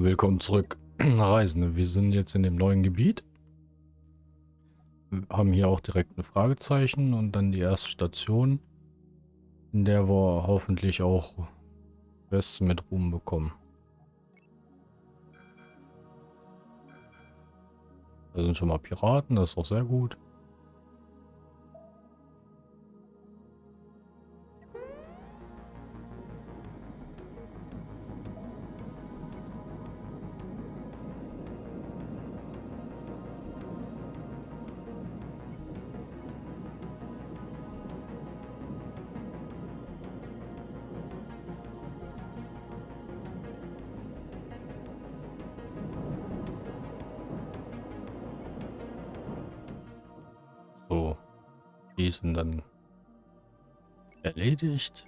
Willkommen zurück, Reisende. Wir sind jetzt in dem neuen Gebiet. Wir haben hier auch direkt ein Fragezeichen und dann die erste Station, in der wir hoffentlich auch Westen mit Ruhm bekommen. Da sind schon mal Piraten, das ist auch sehr gut. Sind dann erledigt.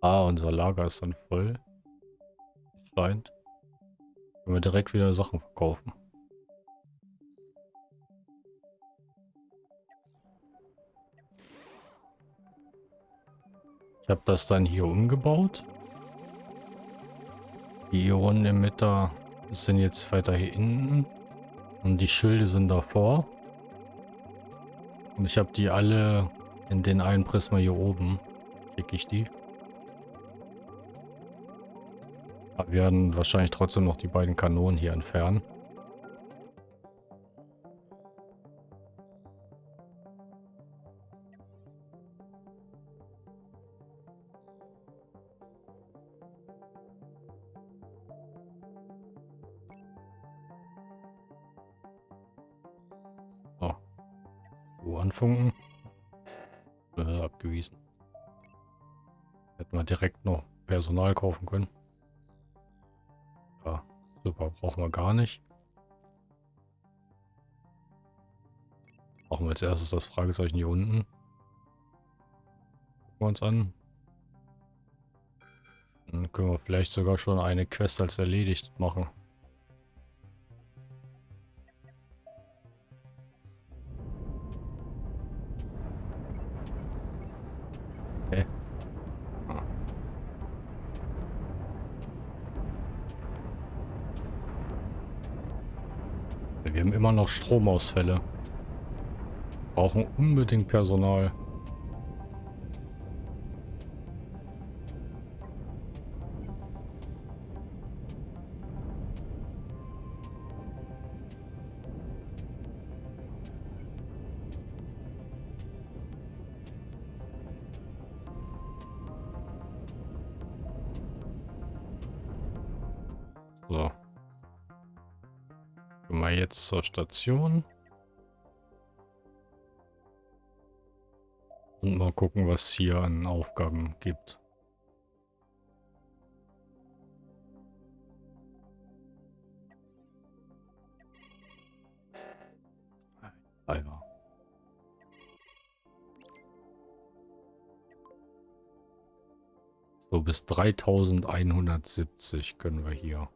Ah, unser Lager ist dann voll. Scheint. Können wir direkt wieder Sachen verkaufen. Ich habe das dann hier umgebaut. Die Ionenemitter sind jetzt weiter hier hinten. Und die Schilde sind davor. Und ich habe die alle in den einen Prisma hier oben. Schicke ich die. Aber wir werden wahrscheinlich trotzdem noch die beiden Kanonen hier entfernen. Funken. Äh, abgewiesen. Hätten wir direkt noch Personal kaufen können. Ja, super, brauchen wir gar nicht. Machen wir als erstes das Fragezeichen hier unten. Gucken wir uns an. Dann können wir vielleicht sogar schon eine Quest als erledigt machen. Stromausfälle. Brauchen unbedingt Personal. Zur Station. Und mal gucken, was hier an Aufgaben gibt. Ah ja. So, bis 3170 können wir hier.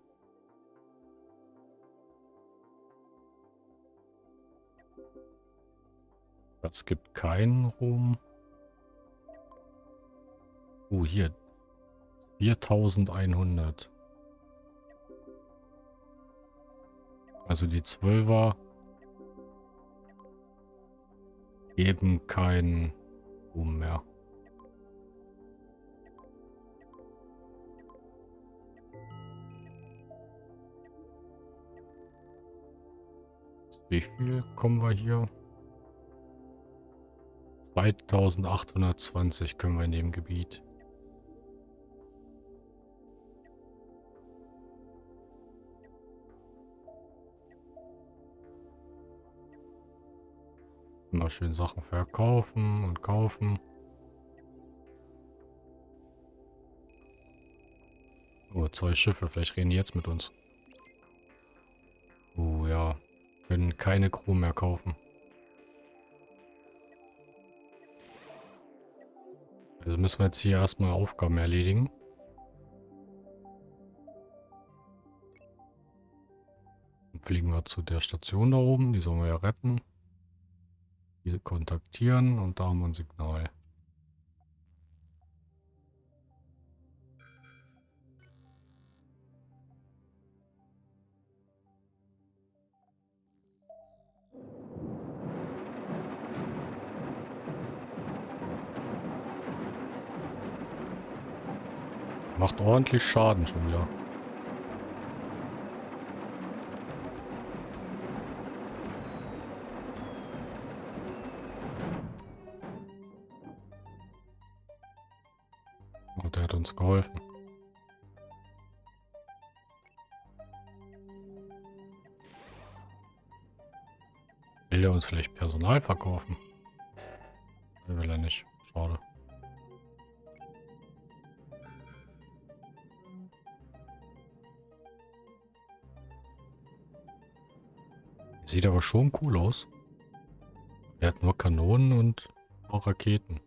Es gibt keinen Ruhm. Oh, hier. 4100. Also die Zwölfer geben keinen Ruhm mehr. Wie viel kommen wir hier? 2820 können wir in dem Gebiet. Immer schön Sachen verkaufen und kaufen. Oh, zwei Schiffe. Vielleicht reden die jetzt mit uns. Oh ja. Können keine Crew mehr kaufen. Also müssen wir jetzt hier erstmal Aufgaben erledigen. Dann fliegen wir zu der Station da oben. Die sollen wir ja retten. Diese kontaktieren und da haben wir ein Signal. Macht ordentlich Schaden schon wieder. Oh, der hat uns geholfen. Will er uns vielleicht Personal verkaufen? Will er nicht. Schade. Sieht aber schon cool aus. Er hat nur Kanonen und auch Raketen.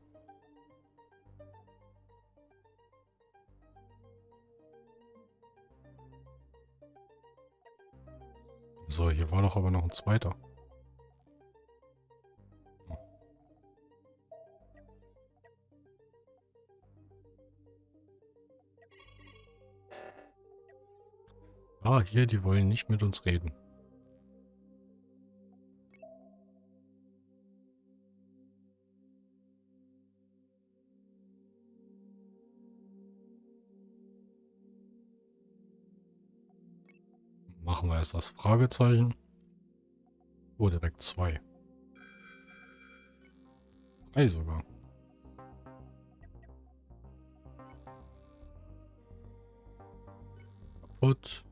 So, hier war doch aber noch ein zweiter. Ah, hier, die wollen nicht mit uns reden. Erst das Fragezeichen. Oh, direkt zwei. Drei sogar. Kaputt.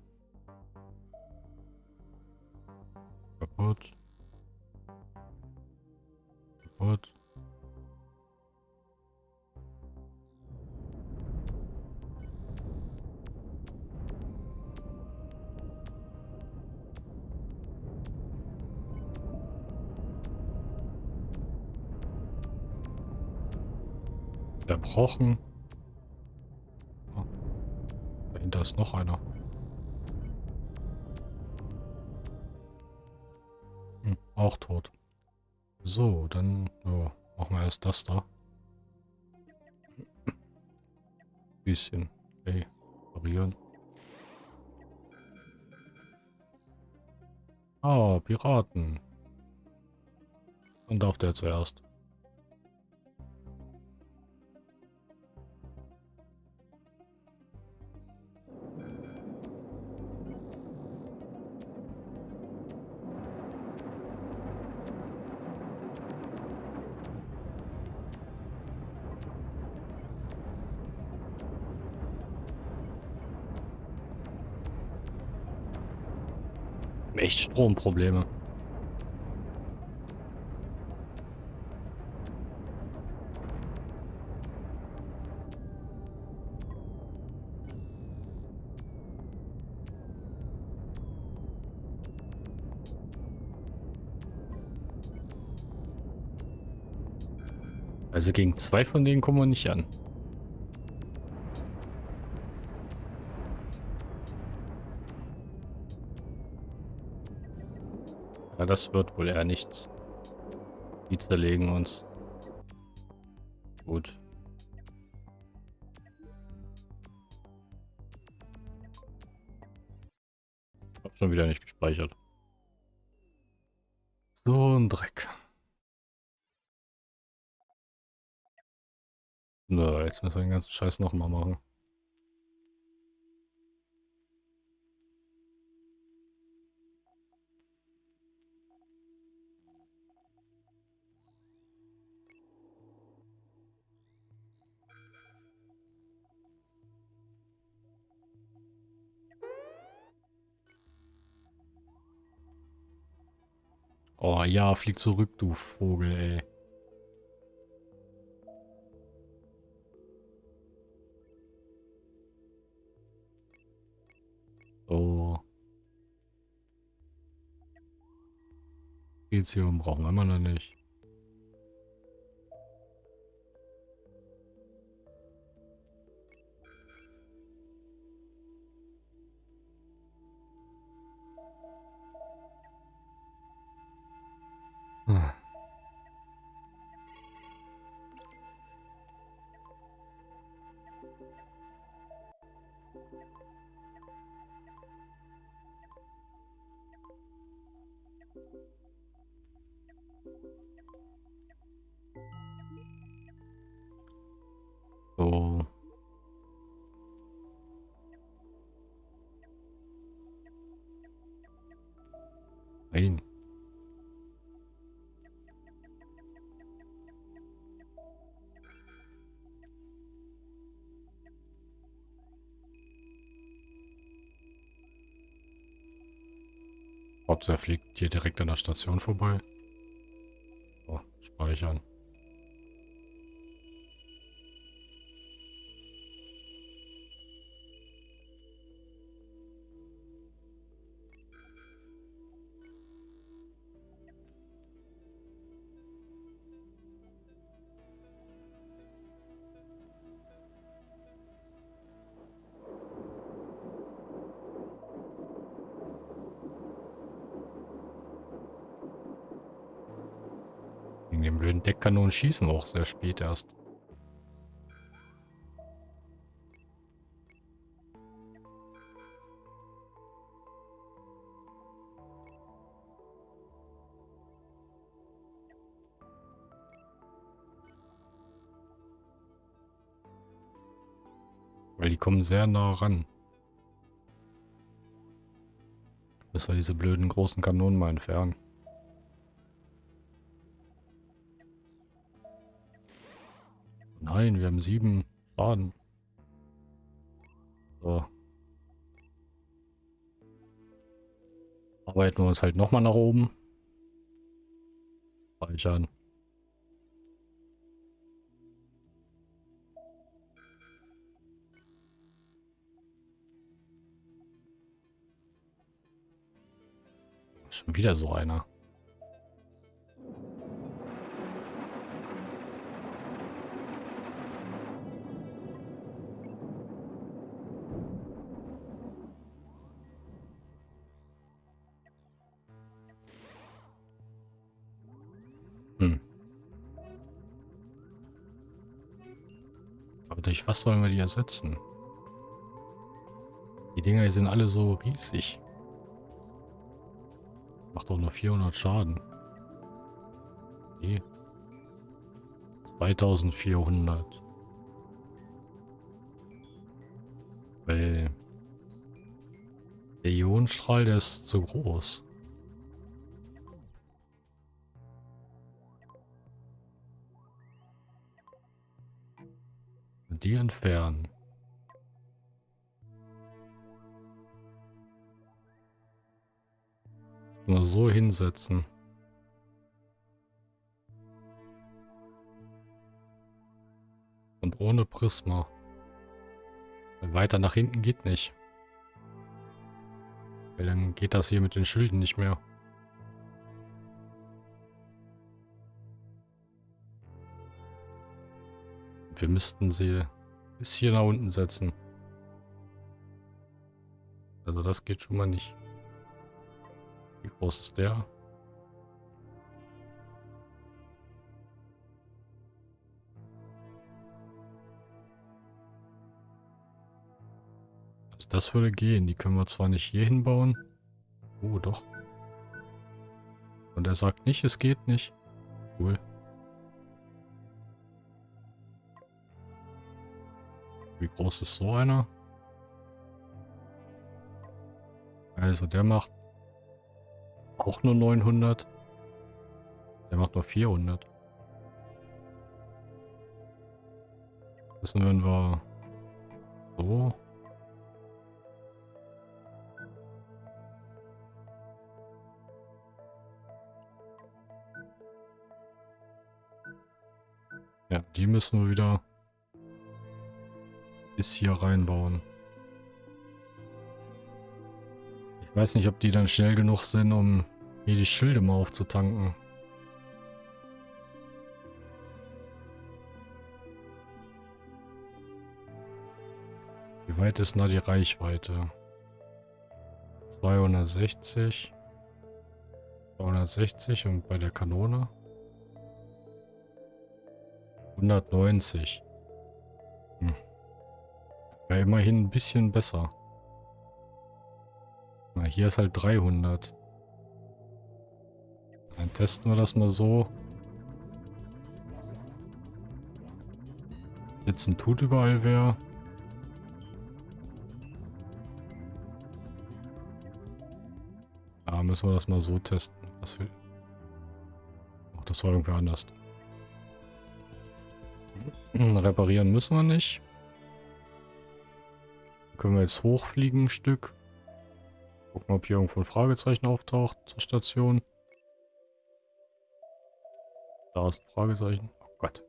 Kaputt. Kaputt. Zerbrochen. Oh. Dahinter ist noch einer. Hm, auch tot. So, dann oh, machen wir erst das da. Bisschen. Hey, variieren. Ah, Piraten. Und darf der zuerst. Echt Stromprobleme. Also gegen zwei von denen kommen wir nicht an. Ja, das wird wohl eher nichts. Die zerlegen uns. Gut. Hab schon wieder nicht gespeichert. So ein Dreck. Na, jetzt müssen wir den ganzen Scheiß nochmal machen. Ja, flieg zurück, du Vogel, ey. So. Lithium brauchen wir immer noch nicht. so. Nein. Hauptsache fliegt hier direkt an der Station vorbei. So, speichern. Deckkanonen schießen wir auch sehr spät erst. Weil die kommen sehr nah ran. Müssen wir diese blöden großen Kanonen mal entfernen. Nein, wir haben sieben Schaden. So. Arbeiten wir uns halt nochmal nach oben. Speichern. Schon wieder so einer. Was sollen wir die ersetzen? Die Dinger sind alle so riesig. Macht doch nur 400 Schaden. Okay. 2400. Weil der Ionenstrahl, der ist zu groß. Die entfernen. Nur so hinsetzen. Und ohne Prisma. Weiter nach hinten geht nicht. Weil dann geht das hier mit den Schilden nicht mehr. Wir müssten sie bis hier nach unten setzen. Also das geht schon mal nicht. Wie groß ist der? Also das würde gehen. Die können wir zwar nicht hier hinbauen. Oh, doch. Und er sagt nicht, es geht nicht. Cool. Wie groß ist so einer? Also der macht auch nur 900. Der macht nur 400. Das würden wir so. Ja, die müssen wir wieder bis hier reinbauen. Ich weiß nicht, ob die dann schnell genug sind, um hier die Schilde mal aufzutanken. Wie weit ist da die Reichweite? 260. 260 und bei der Kanone 190. Wäre immerhin ein bisschen besser. Na, hier ist halt 300. Dann testen wir das mal so. Jetzt ein Tut überall wäre. Dann müssen wir das mal so testen. Was will. Ach, das war irgendwie anders. Reparieren müssen wir nicht. Können wir jetzt hochfliegen ein Stück. Gucken, ob hier irgendwo ein Fragezeichen auftaucht zur Station. Da ist ein Fragezeichen. Oh Gott.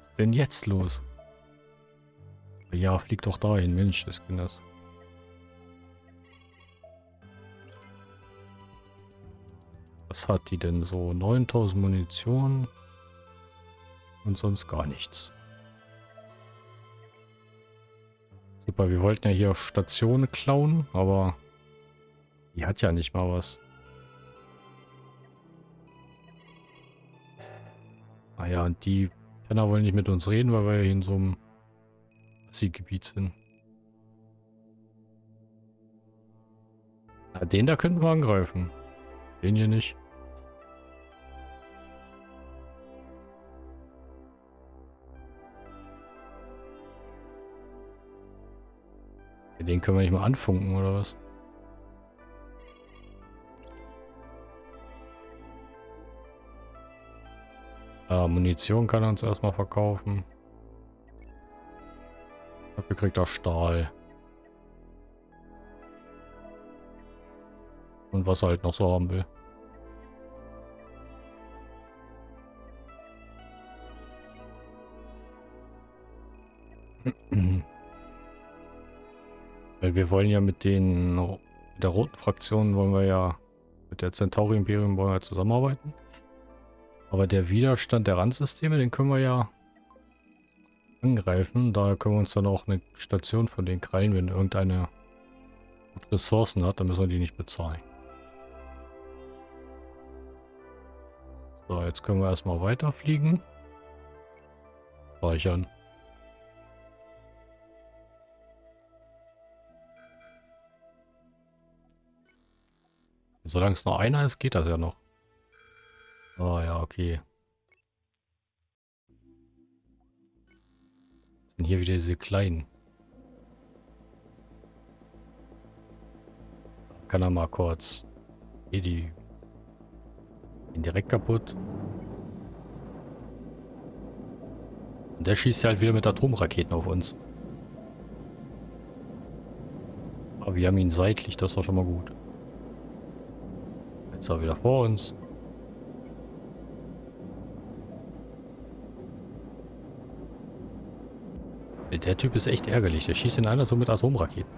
Was ist denn jetzt los? Ja, flieg doch dahin. Mensch, das kann das. Was hat die denn so? 9000 Munition und sonst gar nichts. Super, wir wollten ja hier Stationen klauen, aber die hat ja nicht mal was. Ah und die Penner wollen nicht mit uns reden, weil wir ja in so einem Gebiet sind. Na, den da könnten wir angreifen. Den hier nicht. Den können wir nicht mal anfunken, oder was? Ah, Munition kann er uns erstmal verkaufen. Dafür kriegt er Stahl. Und was er halt noch so haben will. Weil wir wollen ja mit den mit der roten Fraktion wollen wir ja mit der Centauri Imperium wollen wir zusammenarbeiten. Aber der Widerstand der Randsysteme, den können wir ja angreifen. Daher können wir uns dann auch eine Station von den krallen, wenn irgendeine Ressourcen hat, dann müssen wir die nicht bezahlen. So, jetzt können wir erstmal weiterfliegen. Speichern. Solange es nur einer ist, geht das ja noch. Oh ja, okay. Sind hier wieder diese kleinen. Kann er mal kurz. Hier die. Gehen direkt kaputt. Und der schießt halt wieder mit Atomraketen auf uns. Aber wir haben ihn seitlich, das war schon mal gut. Jetzt auch wieder vor uns. Der Typ ist echt ärgerlich. Der schießt in einer Tour mit Atomraketen.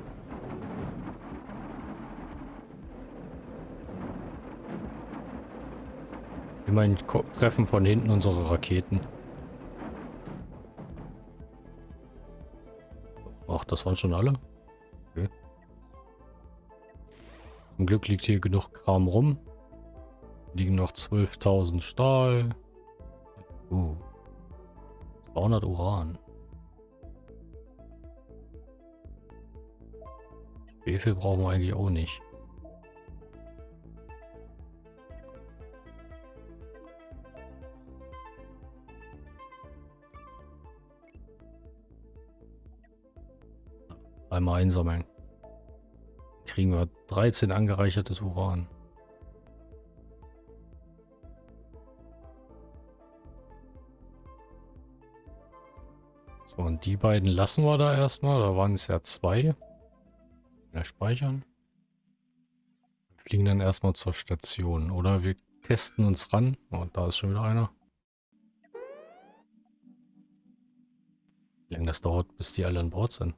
Immerhin treffen von hinten unsere Raketen. Ach, das waren schon alle? Okay. Zum Glück liegt hier genug Kram rum. Liegen noch 12.000 Stahl. Uh. 200 Uran. Schwefel brauchen wir eigentlich auch nicht. Einmal einsammeln. Kriegen wir 13 angereichertes Uran. So, und die beiden lassen wir da erstmal. Da waren es ja zwei. Wieder speichern. Wir fliegen dann erstmal zur Station. Oder wir testen uns ran. Und oh, da ist schon wieder einer. Wie lange das dauert, bis die alle an Bord sind.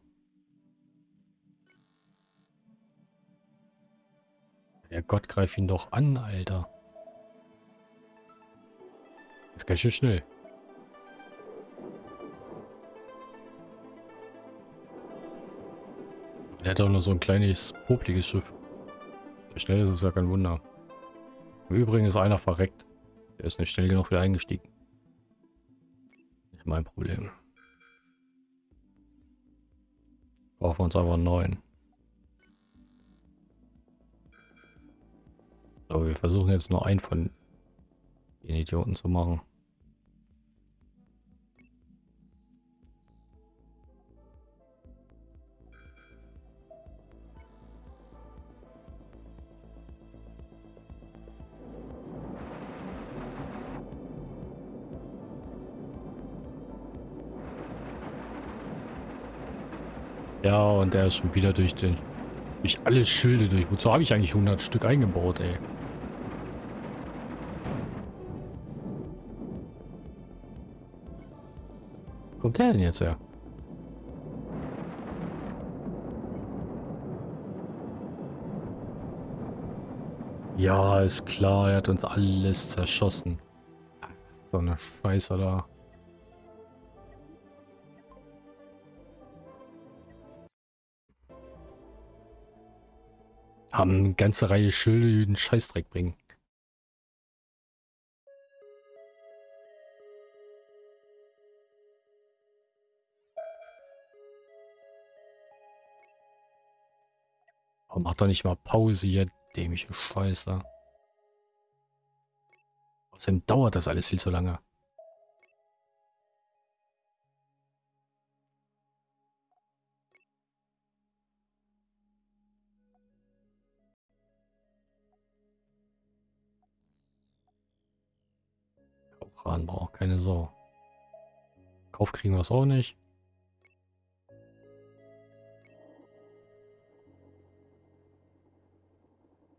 Der Gott, greif ihn doch an, Alter. Jetzt ganz schön schnell. Der hat auch nur so ein kleines, popliges Schiff. Der schnell ist es ja kein Wunder. Im Übrigen ist einer verreckt. Der ist nicht schnell genug wieder eingestiegen. Nicht mein Problem. Brauchen wir uns aber einen neuen. Aber wir versuchen jetzt nur einen von den Idioten zu machen. Ja, und der ist schon wieder durch den... Durch alle Schilde durch. Wozu habe ich eigentlich 100 Stück eingebaut, ey? Kommt der denn jetzt her? Ja, ist klar, er hat uns alles zerschossen. So eine Scheiße da. Haben eine ganze Reihe Schilde, die den Scheißdreck bringen. Warum macht doch nicht mal Pause hier, dämliche Scheiße. Außerdem dauert das alles viel zu lange. Kaufrahmen braucht keine Sau. Kauf kriegen wir es auch nicht.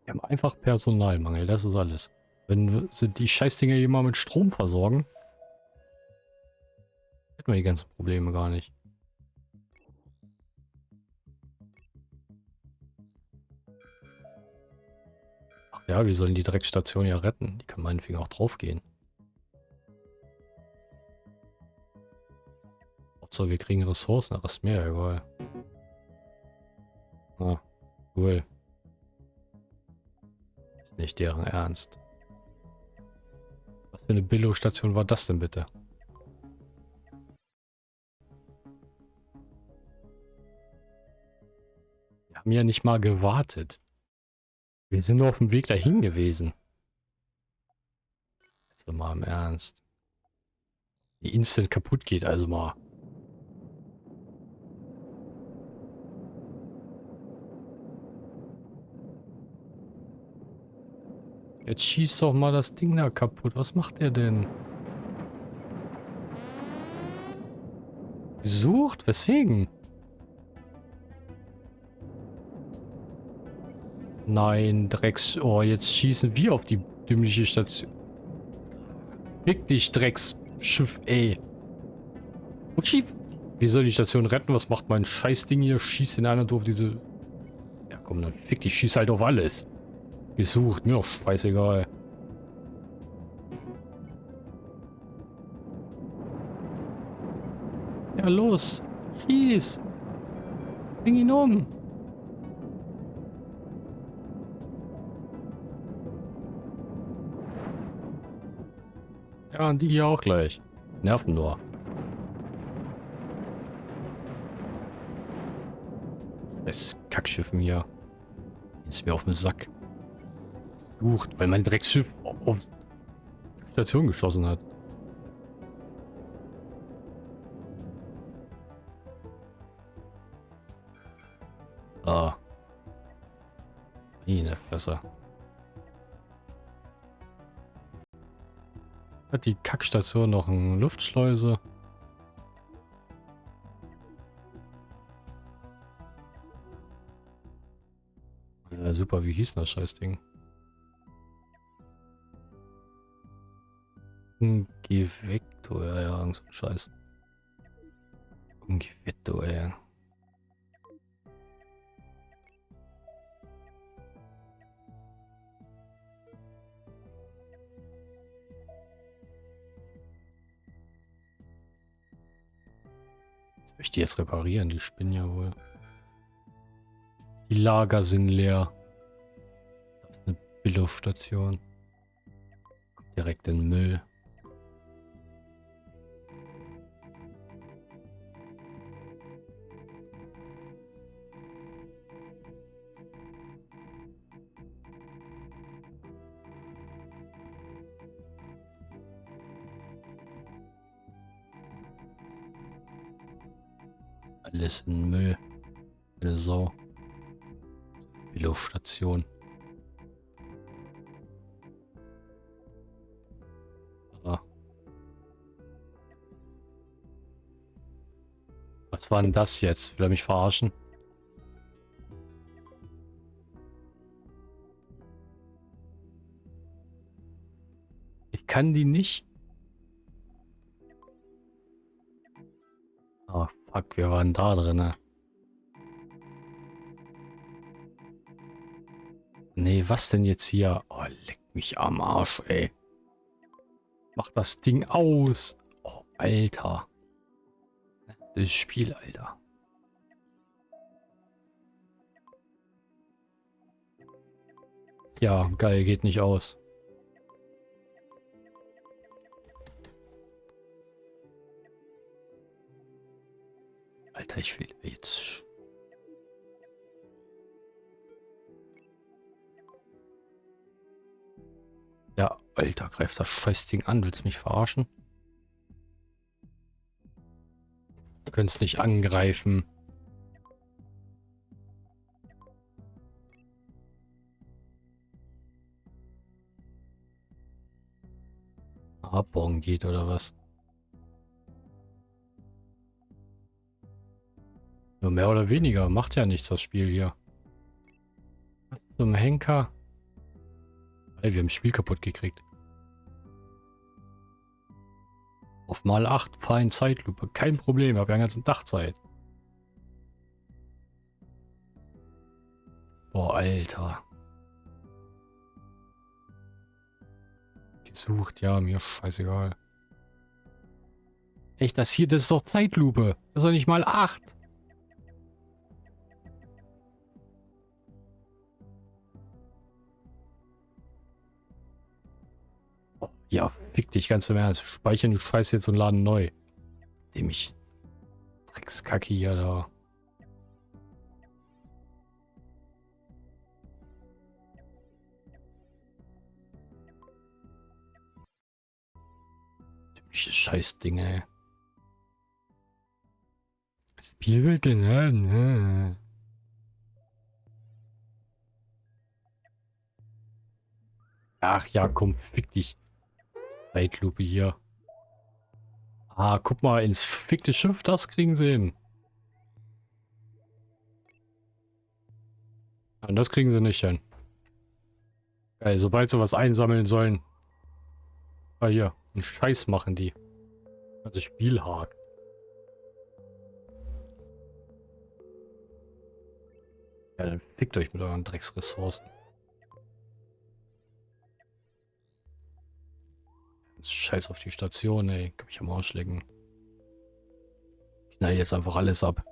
Wir haben einfach Personalmangel, das ist alles. Wenn sie die Scheißdinger hier mal mit Strom versorgen, hätten wir die ganzen Probleme gar nicht. Ach ja, wir sollen die Dreckstation ja retten. Die kann meinetwegen auch draufgehen. Hauptsache wir kriegen Ressourcen, aber ist mir egal. Ah, cool. Ist nicht deren Ernst. Was für eine Billo-Station war das denn bitte? Wir haben ja nicht mal gewartet. Wir sind nur auf dem Weg dahin gewesen. Jetzt mal im Ernst. Die instant kaputt geht, also mal. Jetzt schießt doch mal das Ding da kaputt. Was macht er denn? Gesucht? Weswegen? Nein, Drecks... Oh, jetzt schießen wir auf die dümmliche Station. Fick dich, Drecksschiff, ey. Und schief. Wie soll die Station retten? Was macht mein Scheißding hier? Schießt in einer auf diese... Ja, komm, dann fick dich. Schieß halt auf alles. Gesucht, mir doch scheißegal. Ja, los. Schieß. Bring ihn um. Ja, und die hier auch gleich. Nerven nur. Das Kackschiffen hier. Ist mir auf den Sack verflucht, weil mein Drecksschiff auf Station geschossen hat. Ah. Meine Fresse. Hat die Kackstation noch eine Luftschleuse? Ja, super, wie hieß das Scheißding? Ungevecto, ja, ja, irgend so ein Scheiß. Ungevecto, ey. Ich die jetzt reparieren? Die spinnen ja wohl. Die Lager sind leer. Das ist eine Billo-Station. Direkt in Müll. Alles in Müll. Eine Sau. Billo-Station. Was war denn das jetzt? Will er mich verarschen? Ich kann die nicht. Oh, fuck, wir waren da drin. Nee, was denn jetzt hier? Oh, leck mich am Arsch, ey. Mach das Ding aus. Oh, Alter. Das Spiel, Alter. Ja, geil, geht nicht aus. Alter, ich will jetzt... Ja, Alter, greift das Scheißding an. Willst du mich verarschen? Du könntest nicht angreifen. Abbauen geht oder was? Nur mehr oder weniger. Macht ja nichts, das Spiel hier. Was zum Henker? Weil wir haben das Spiel kaputt gekriegt. Auf mal 8, fahr in Zeitlupe. Kein Problem, habe ja den ganzen Tag Zeit. Boah, Alter. Gesucht, ja, mir scheißegal. Echt, das hier, das ist doch Zeitlupe. Das ist doch nicht mal 8. Ja, fick dich ganz im Ernst. Speichern die Scheiße jetzt und laden neu. Dem ich Dreckskacke hier da. Dämliche Scheißdinge. Spiel wird geladen. Ach ja, komm, fick dich. Zeitlupe hier. Ah, guck mal, ins fickte Schiff, das kriegen sie hin. Und das kriegen sie nicht hin. Geil, sobald sie was einsammeln sollen. Ah, hier, einen Scheiß machen die. Also Spielhag. Ja, dann fickt euch mit euren Drecksressourcen. Scheiß auf die Station, ey. Kann mich am Arsch lecken. Knall jetzt einfach alles ab.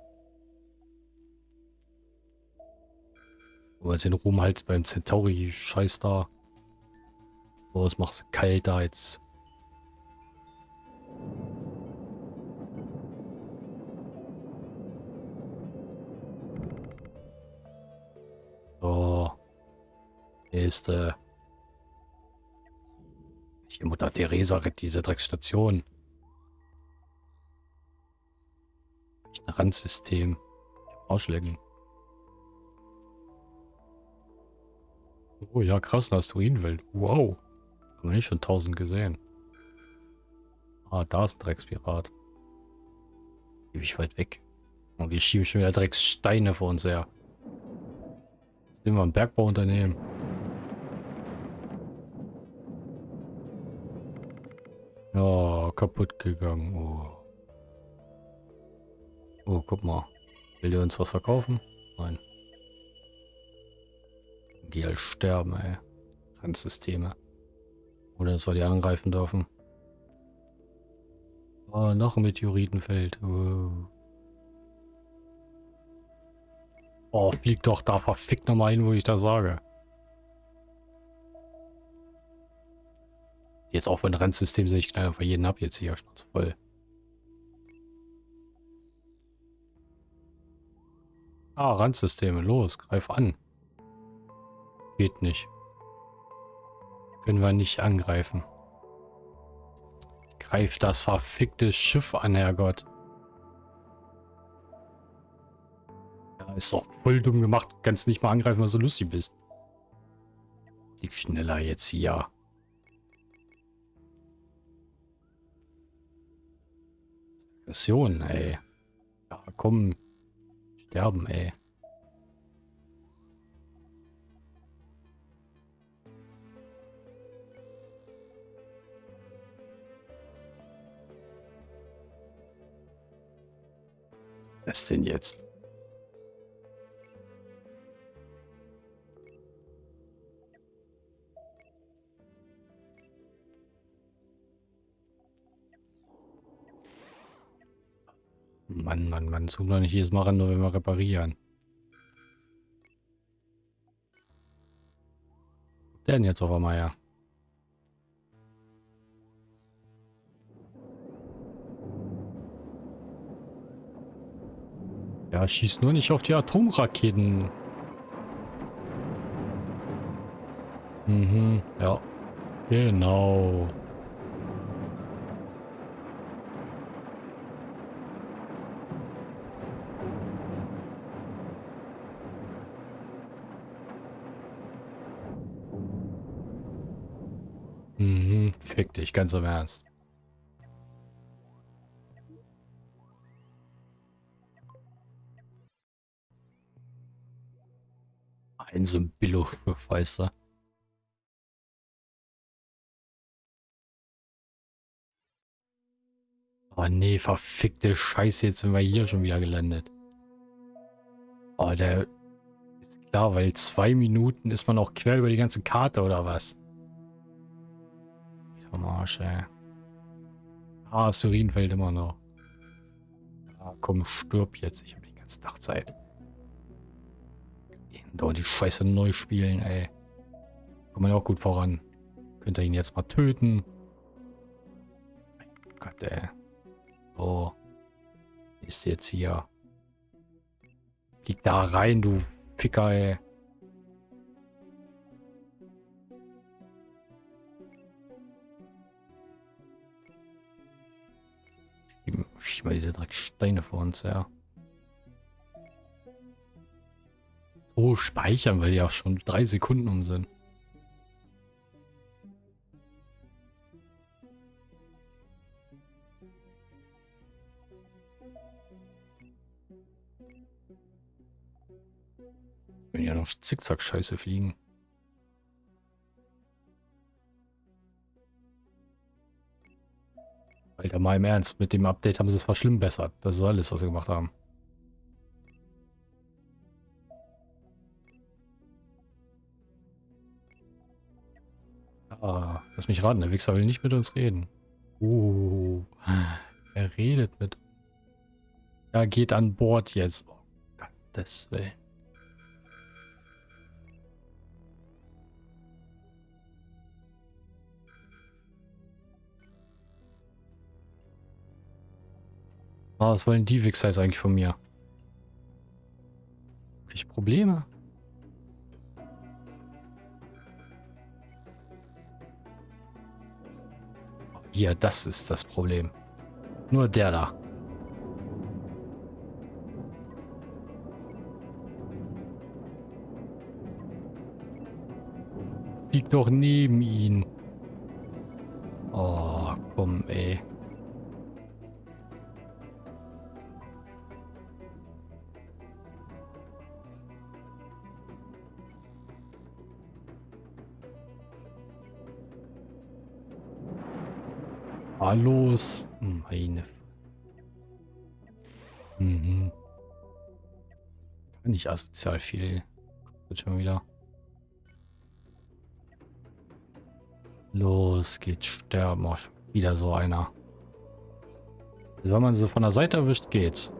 Aber jetzt den Ruhm halt beim Centauri-Scheiß da. Oh, es macht kalt da jetzt. So. Nächste. Die Mutter Theresa rettet diese Dreckstation. Ein Randsystem. Ausschlägen. Oh ja, krass, eine Asteroidenwelt. Wow. Haben wir nicht schon tausend gesehen. Ah, da ist ein Dreckspirat. Ewig weit weg. Und wir schieben schon wieder Dreckssteine vor uns her. Jetzt nehmen wir ein Bergbauunternehmen. Ja, kaputt gegangen. Oh. Oh, guck mal. Will der uns was verkaufen? Nein. Geh sterben, ey. Randsysteme. Oder dass wir die angreifen dürfen. Oh, noch ein Meteoritenfeld. Oh. oh, flieg doch da verfickt nochmal hin, wo ich da sage. Jetzt auch wenn Rennsystem sehe ich knall einfach jeden ab jetzt hier schon voll. Ah, Randsysteme, los, greif an. Geht nicht. Können wir nicht angreifen. Greif das verfickte Schiff an, Herrgott. Ja, ist doch voll dumm gemacht. Kannst nicht mal angreifen, weil du so lustig bist. Lieg schneller jetzt hier. Aggression, ey. Ja, komm. Sterben, ey. Was denn jetzt? Mann, tun wir nicht jedes Mal ran, nur wenn wir reparieren. Der denn jetzt auf einmal ja? Ja, schieß nur nicht auf die Atomraketen. Mhm, ja. Genau. Fick dich, ganz im Ernst. Ein so weißt du. Oh nee, verfickte Scheiße, jetzt sind wir hier schon wieder gelandet. Oh, der ist klar, weil zwei Minuten ist man auch quer über die ganze Karte oder was? Am Arsch, ey. Ah, Surin fällt immer noch. Ah, komm, stirb jetzt. Ich habe die ganze Tag Zeit. Dauert die Scheiße neu spielen, ey. Kommt man auch gut voran. Könnt ihr ihn jetzt mal töten? Mein Gott, ey. Oh. Ist jetzt hier. Flieg da rein, du Ficker, ey. Schieb mal diese Drecksteine vor uns, ja. So speichern, weil die auch schon drei Sekunden um sind. Wenn ja noch Zickzack-Scheiße fliegen. Alter, mal im Ernst, mit dem Update haben sie es verschlimmbessert. Das ist alles, was sie gemacht haben. Ah, lass mich raten, der Wichser will nicht mit uns reden. Uh, er redet mit. Er geht an Bord jetzt. Oh Gottes Willen. Oh, was wollen die Wichser jetzt eigentlich von mir? Habe ich Probleme? Hier, das ist das Problem. Nur der da. Liegt doch neben ihn. Oh, komm, ey. Los. Meine. Mhm. Nicht asozial viel. Wird schon wieder. Los geht's sterben. Oh, wieder so einer. Also wenn man sie von der Seite erwischt, geht's.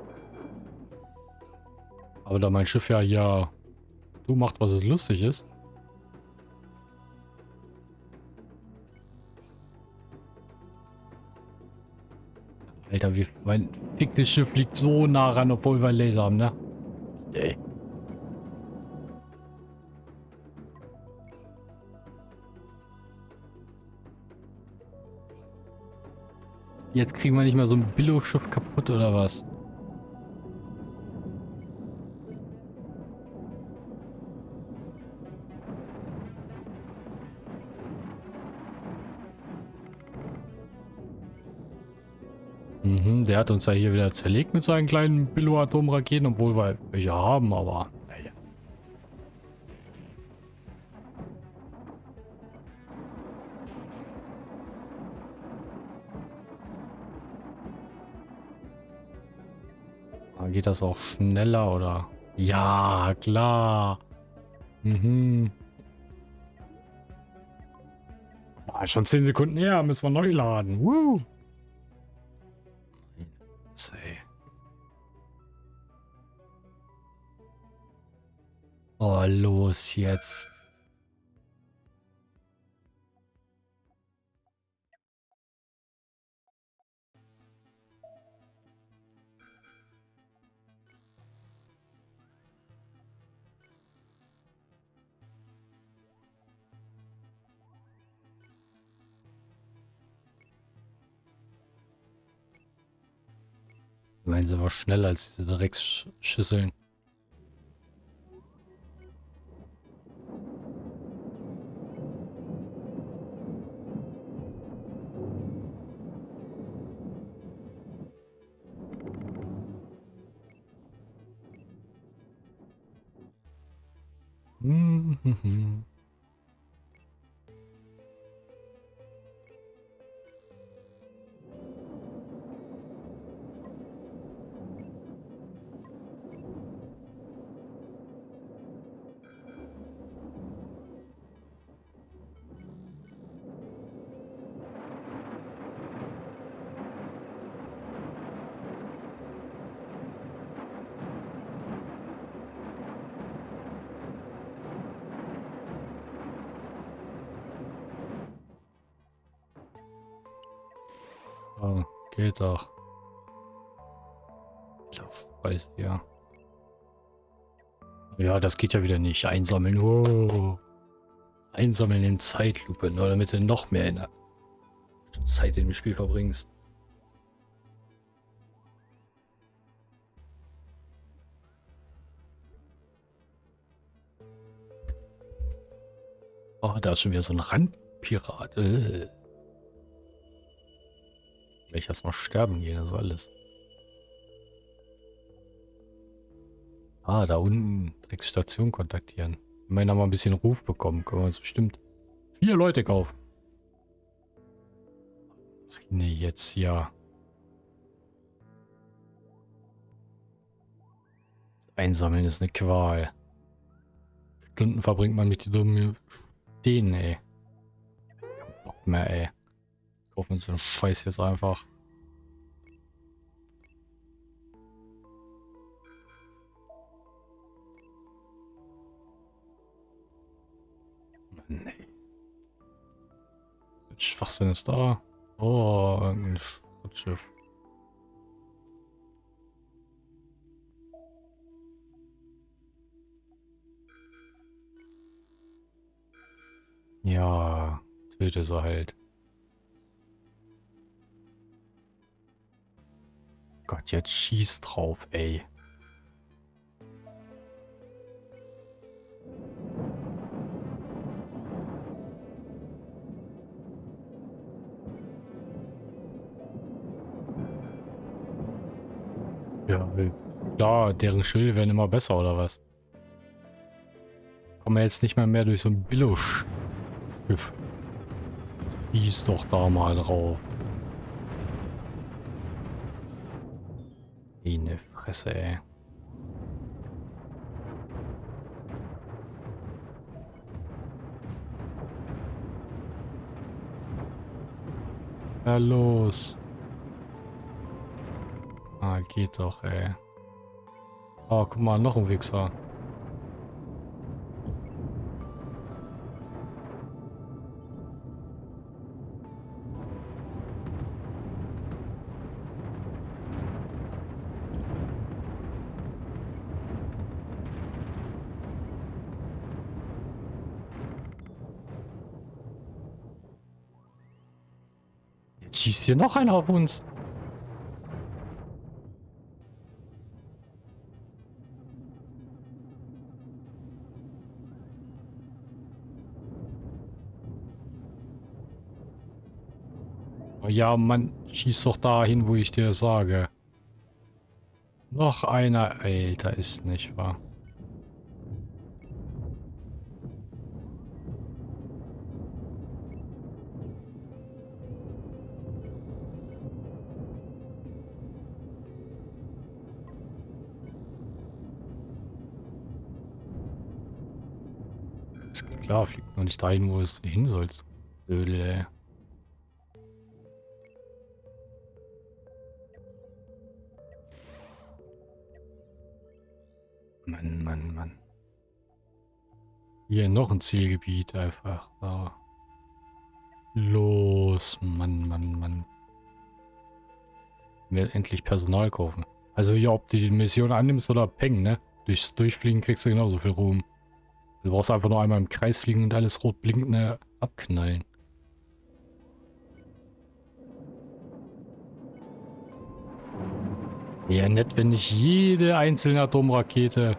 Aber da mein Schiff ja ja du macht, was es lustig ist. Alter, wie mein ficktes Schiff liegt so nah ran, obwohl wir Laser haben, ne? Ey. Jetzt kriegen wir nicht mehr so ein Billo-Schiff kaputt oder was? Hat uns ja hier wieder zerlegt mit seinen kleinen Billo-Atomraketen, obwohl wir welche haben, aber. Ah, geht das auch schneller oder? Ja, klar. Mhm. Ah, schon 10 Sekunden her, müssen wir neu laden. Woo. Oh, los jetzt. Meinen sie war schneller als diese Drecksschüsseln. Mm-hmm. Geht doch. Weiß ja. Ja, das geht ja wieder nicht. Einsammeln. Oh. Einsammeln in Zeitlupe, nur damit du noch mehr in der Zeit dem Spiel verbringst. Oh, da ist schon wieder so ein Randpirat. Äh. Gleich erstmal sterben gehen, das alles. Ah, da unten Dreckstation kontaktieren. Immerhin haben wir ein bisschen Ruf bekommen. Können wir uns bestimmt vier Leute kaufen. Nee, jetzt ja. Das Einsammeln ist eine Qual. Stunden verbringt man mit die dummen Dänen, ey. Bock mehr, ey kaufen uns den Scheiß jetzt einfach. Nee. Schwachsinn ist da. Oh, ein Schrottschiff. Ja, töte sie halt. Gott, jetzt schieß drauf, ey. Ja, klar, deren Schilde werden immer besser, oder was? Kommen wir jetzt nicht mal mehr durch so ein Billo-Schiff. Schieß doch da mal drauf. Fresse, ey. Ja, los. Ah, geht doch, ey. Oh, guck mal, noch ein Wichser. Hier noch einer auf uns. Ja, man schießt doch dahin, wo ich dir sage. Noch einer. Alter, ist nicht wahr. Klar, fliegt nur nicht dahin, wo es hin soll. Dödel, ey. Mann, Mann, Mann. Hier noch ein Zielgebiet einfach. Da. Los, Mann, Mann, Mann. Wir endlich Personal kaufen. Also hier, ob du die Mission annimmst oder peng, ne? Durchs Durchfliegen kriegst du genauso viel Ruhm. Du brauchst einfach nur einmal im Kreis fliegen und alles rot blinkende abknallen. Ja, nett, wenn nicht jede einzelne Atomrakete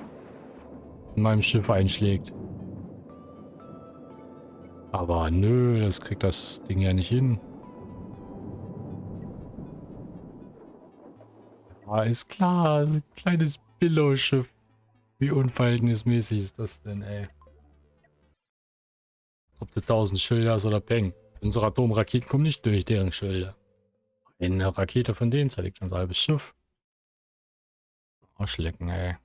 in meinem Schiff einschlägt. Aber nö, das kriegt das Ding ja nicht hin. Ja, ist klar, ein kleines Billow-Schiff. Wie unverhältnismäßig ist das denn, ey? Ob du tausend Schilder hast oder Peng. Unsere Atomraketen kommen nicht durch deren Schilder. Eine Rakete von denen zerlegt ein halbes Schiff. Arschlecken, ey.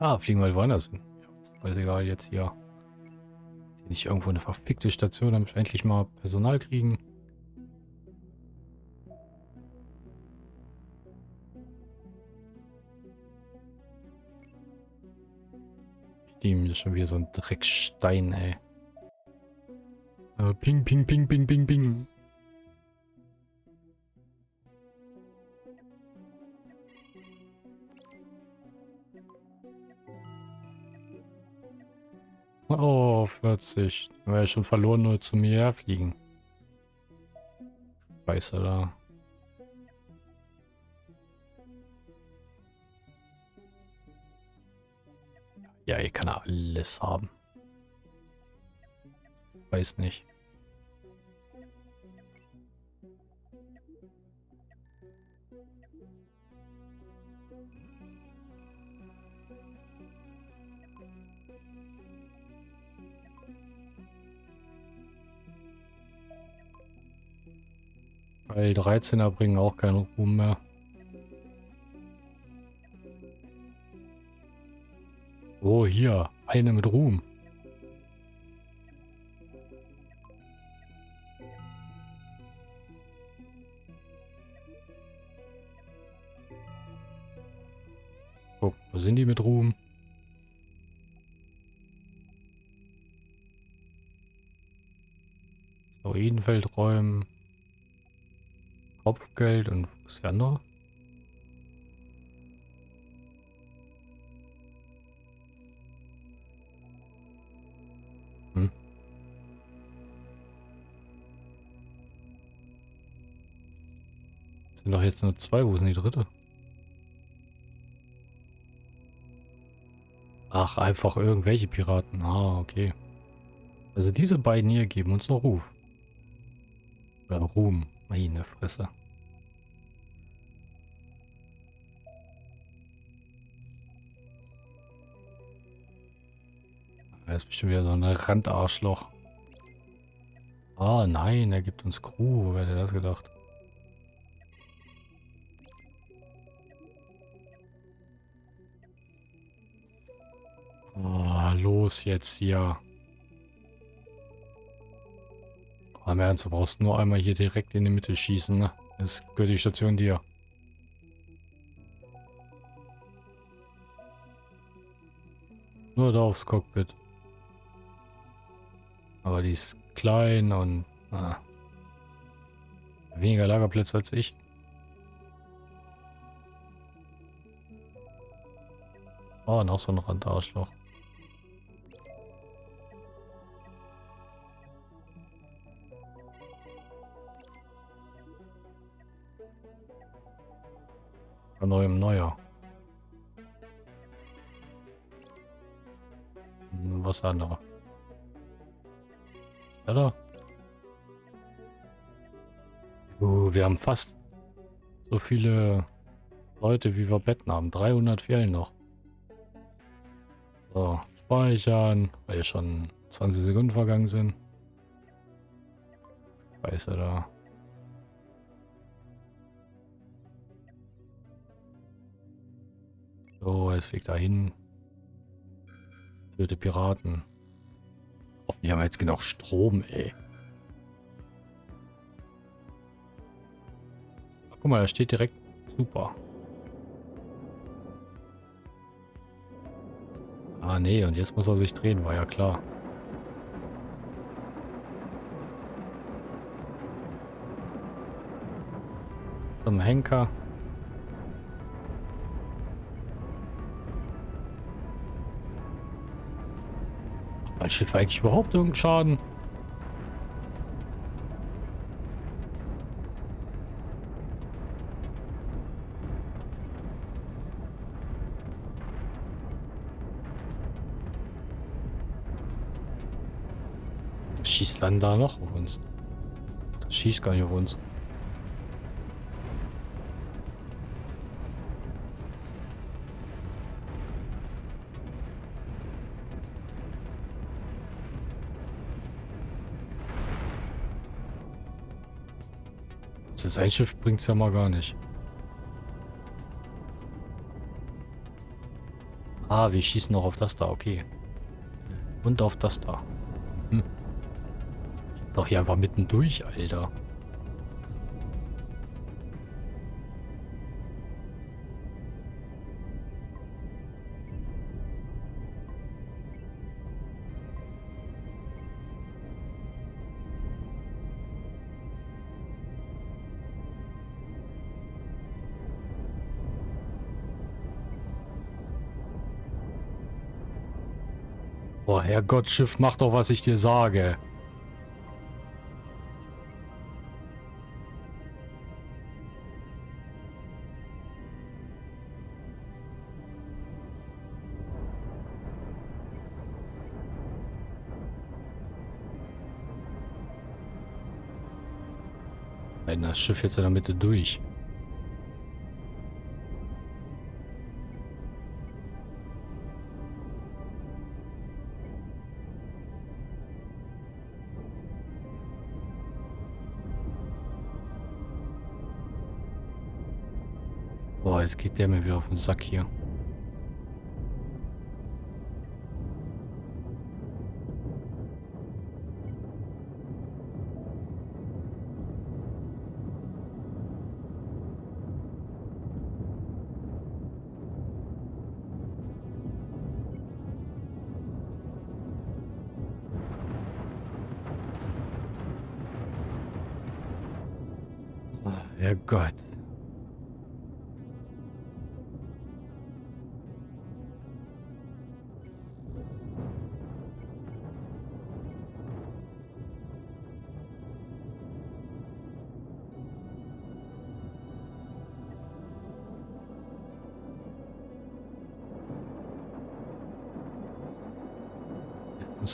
Ja, fliegen wir woanders hin. Weiß egal, jetzt hier. Nicht irgendwo eine verfickte Station, damit wir endlich mal Personal kriegen. Steam ist schon wieder so ein Dreckstein, ey. Äh, ping, ping, ping, ping, ping, ping. Oh, 40. War ja schon verloren, nur zu mir herfliegen. Scheiße da. Ja, hier kann er alles haben. Weiß nicht. Weil die 13er bringen auch keinen Ruhm mehr. Oh, hier. Eine mit Ruhm. Guck, wo sind die mit Ruhm? Druidenfeld räumen. Kopfgeld und was ist die andere? Hm. Sind doch jetzt nur zwei, wo sind die dritte? Ach, einfach irgendwelche Piraten. Ah, okay. Also diese beiden hier geben uns noch Ruf. Oder Ruhm. Meine Fresse. Er ist bestimmt wieder so ein Randarschloch. Ah, nein, er gibt uns Crew. Wer hätte das gedacht? Oh, los jetzt hier. Am Ernst, du brauchst nur einmal hier direkt in die Mitte schießen, ne? Das gehört die Station dir. Nur da aufs Cockpit. Aber die ist klein und ah, weniger Lagerplätze als ich. Oh, noch so ein Randarschloch. Von neuem neuer. Hm, was andere. Ja. Uh, wir haben fast so viele Leute, wie wir Betten haben. 300 fehlen noch. So, speichern, weil schon 20 Sekunden vergangen sind. Scheiße da. So, jetzt fliegt da hin. Töte Piraten. Hoffentlich haben wir jetzt genug Strom, ey. Guck mal, da steht direkt super. Ah, nee, und jetzt muss er sich drehen, war ja klar. Zum Henker. Mein Schiff eigentlich überhaupt irgendeinen Schaden? schießt dann da noch auf uns? Das schießt gar nicht auf uns. Ist ein Schiff bringt es ja mal gar nicht. Ah, wir schießen noch auf das da, okay. Und auf das da. Hm. Doch hier einfach mittendurch, Alter. Herrgott, Schiff, mach doch, was ich dir sage. Das Schiff jetzt in der Mitte durch. Jetzt geht der mir wieder auf den Sack hier.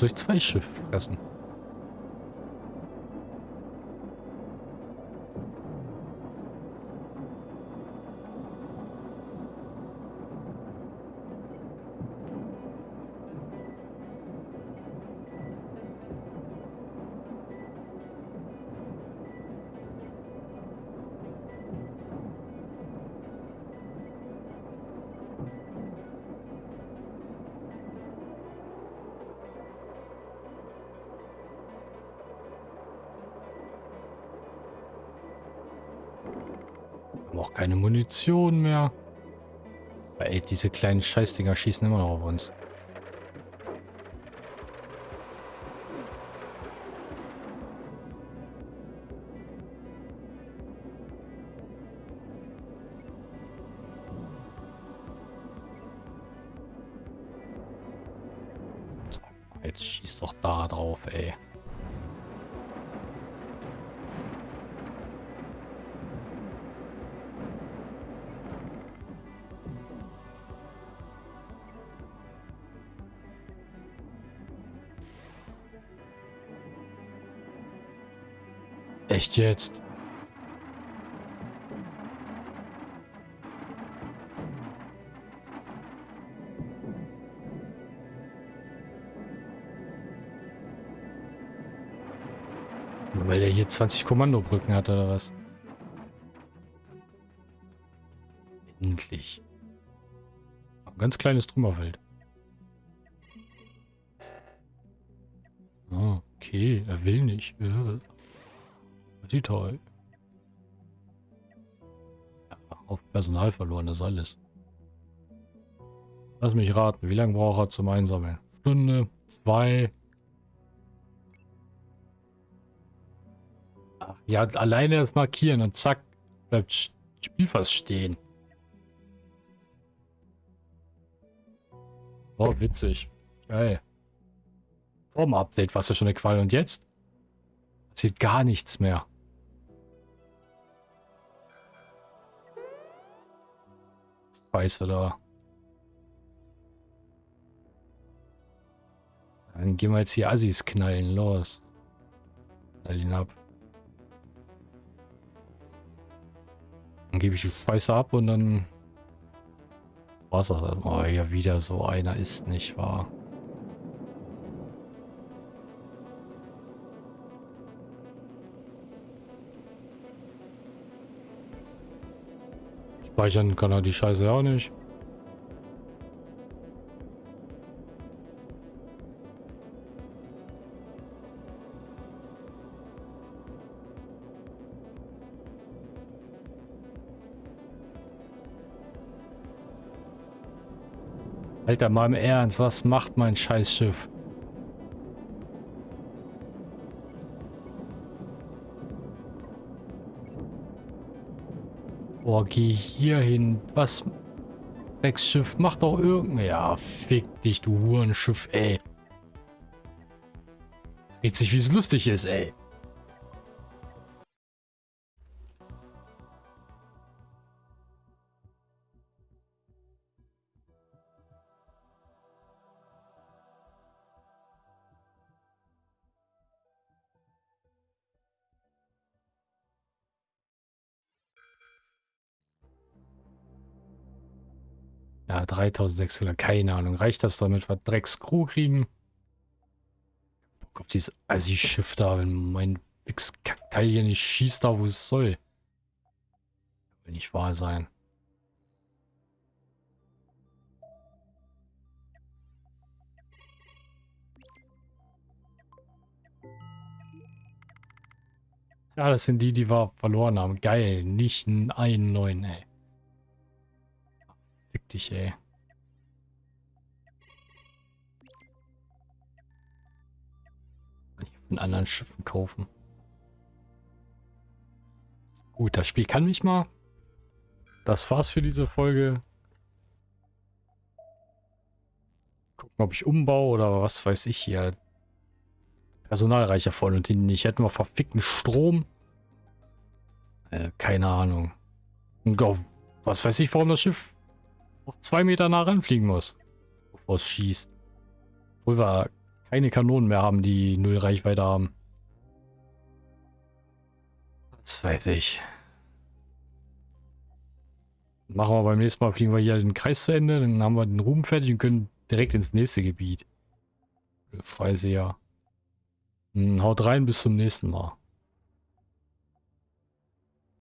Ich zwei Schiffe fressen? Auch keine Munition mehr. Aber ey, diese kleinen Scheißdinger schießen immer noch auf uns. Echt jetzt? Weil er hier 20 Kommandobrücken hat, oder was? Endlich. Ein ganz kleines Trümmerfeld. Oh, okay, er will nicht. Ja. Die toll. Ja, auf Personal verloren, das ist alles. Lass mich raten, wie lange braucht er zum Einsammeln? Stunde, zwei. Ja, alleine das Markieren und zack, bleibt Spiel fast stehen. Oh, witzig. Geil. Vorm Update war es ja schon eine Qual und jetzt? Sieht gar nichts mehr. Scheiße da. Dann gehen wir jetzt hier Assis knallen. Los. Knall ihn ab. Dann gebe ich die Scheiße ab und dann... Was das? Oh, ja, wieder so einer ist nicht wahr. Speichern kann er die Scheiße auch nicht. Alter, mal im Ernst, was macht mein Scheißschiff? Boah, geh hier hin. Was? Drecksschiff, mach doch irgendein... Ja, fick dich, du Hurenschiff, ey. Dreht sich, wie es lustig ist, ey. Ja, 3600, keine Ahnung. Reicht das damit, wir Dreckscrew kriegen? Bock auf dieses Assi-Schiff da, wenn mein Fix-Kackteil hier nicht schießt da, wo es soll. Will nicht wahr sein. Ja, das sind die, die wir verloren haben. Geil, nicht einen neuen, ey dich, ey. Von anderen Schiffen kaufen. Gut, das Spiel kann mich mal. Das war's für diese Folge. Gucken, ob ich umbaue oder was weiß ich hier. Personalreicher vorne und hinten nicht. Hätten wir verfickten Strom. Äh, keine Ahnung. Und auf, was weiß ich, warum das Schiff auf zwei Meter nah ranfliegen muss, bevor es schießt. Obwohl wir keine Kanonen mehr haben, die null Reichweite haben. Das weiß ich. Machen wir beim nächsten Mal, fliegen wir hier den Kreis zu Ende, dann haben wir den Ruhm fertig und können direkt ins nächste Gebiet. Ja. Hm, haut rein, bis zum nächsten Mal.